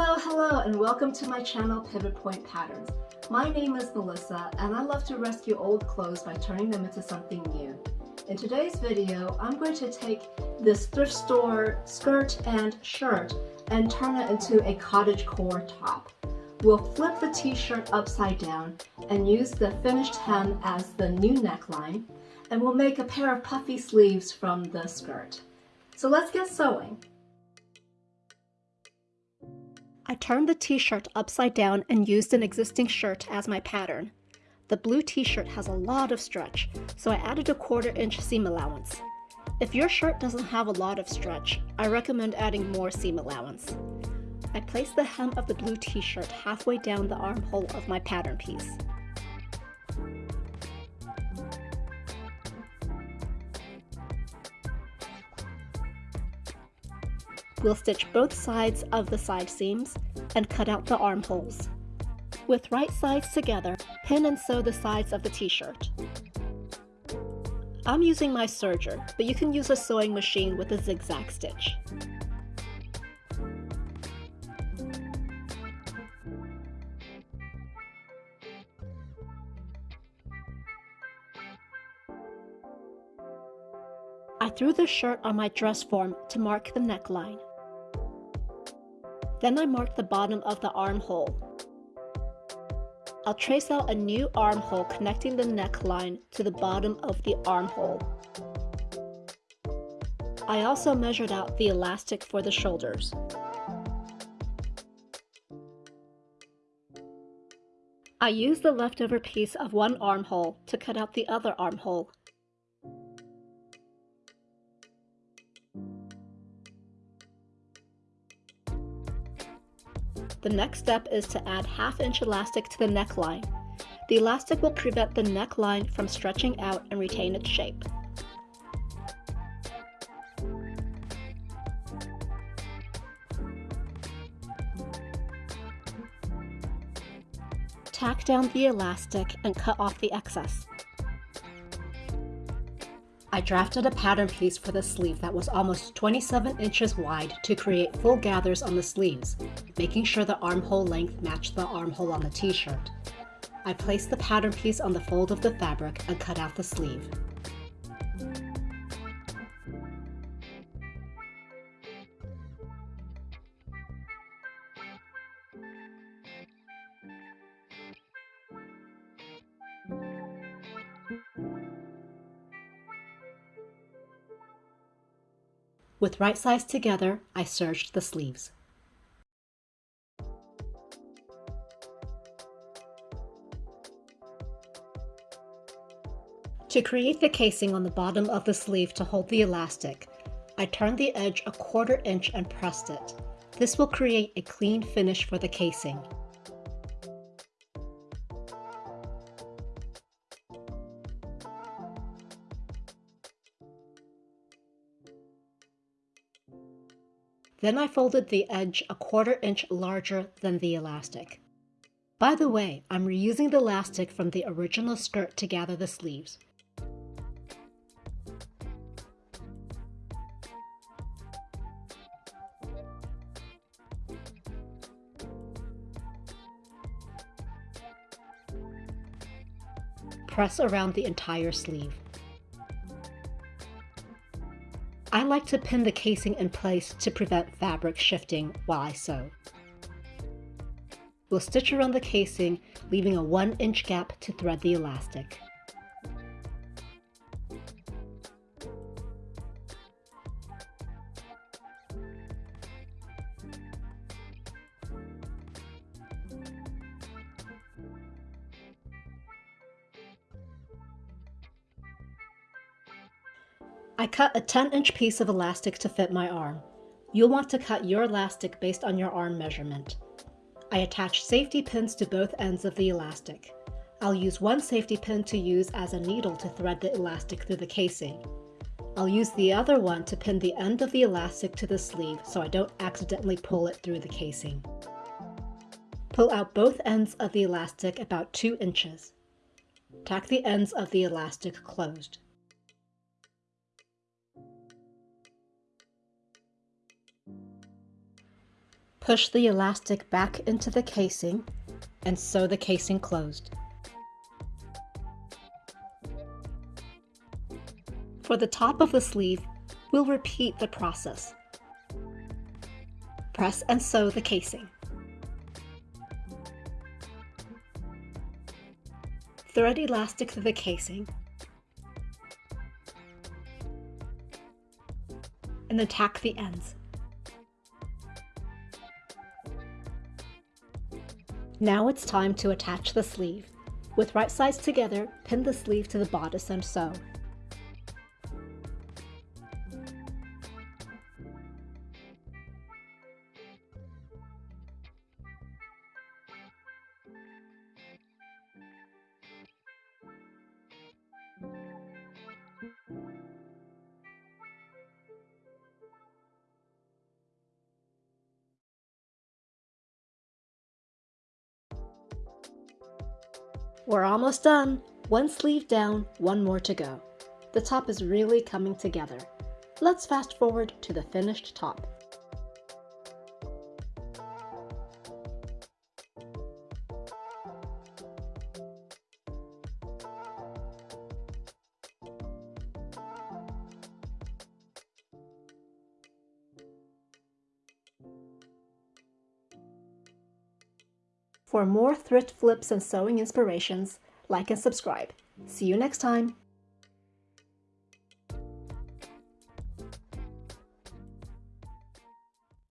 Hello, hello, and welcome to my channel Pivot Point Patterns. My name is Melissa, and I love to rescue old clothes by turning them into something new. In today's video, I'm going to take this thrift store skirt and shirt and turn it into a cottage core top. We'll flip the t-shirt upside down and use the finished hem as the new neckline, and we'll make a pair of puffy sleeves from the skirt. So let's get sewing. I turned the t-shirt upside down and used an existing shirt as my pattern. The blue t-shirt has a lot of stretch, so I added a quarter inch seam allowance. If your shirt doesn't have a lot of stretch, I recommend adding more seam allowance. I placed the hem of the blue t-shirt halfway down the armhole of my pattern piece. We'll stitch both sides of the side seams and cut out the armholes. With right sides together, pin and sew the sides of the t-shirt. I'm using my serger, but you can use a sewing machine with a zigzag stitch. I threw the shirt on my dress form to mark the neckline. Then I marked the bottom of the armhole. I'll trace out a new armhole connecting the neckline to the bottom of the armhole. I also measured out the elastic for the shoulders. I used the leftover piece of one armhole to cut out the other armhole The next step is to add half inch elastic to the neckline. The elastic will prevent the neckline from stretching out and retain its shape. Tack down the elastic and cut off the excess. I drafted a pattern piece for the sleeve that was almost 27 inches wide to create full gathers on the sleeves, making sure the armhole length matched the armhole on the t-shirt. I placed the pattern piece on the fold of the fabric and cut out the sleeve. With right sides together, I serged the sleeves. To create the casing on the bottom of the sleeve to hold the elastic, I turned the edge a quarter inch and pressed it. This will create a clean finish for the casing. Then I folded the edge a quarter inch larger than the elastic. By the way, I'm reusing the elastic from the original skirt to gather the sleeves. Press around the entire sleeve. I like to pin the casing in place to prevent fabric shifting while I sew. We'll stitch around the casing, leaving a 1 inch gap to thread the elastic. I cut a 10 inch piece of elastic to fit my arm. You'll want to cut your elastic based on your arm measurement. I attach safety pins to both ends of the elastic. I'll use one safety pin to use as a needle to thread the elastic through the casing. I'll use the other one to pin the end of the elastic to the sleeve so I don't accidentally pull it through the casing. Pull out both ends of the elastic about 2 inches. Tack the ends of the elastic closed. Push the elastic back into the casing and sew the casing closed. For the top of the sleeve, we'll repeat the process. Press and sew the casing. Thread elastic through the casing and then tack the ends. Now it's time to attach the sleeve. With right sides together, pin the sleeve to the bodice and sew. We're almost done. One sleeve down, one more to go. The top is really coming together. Let's fast forward to the finished top. For more thrift flips and sewing inspirations, like and subscribe. See you next time!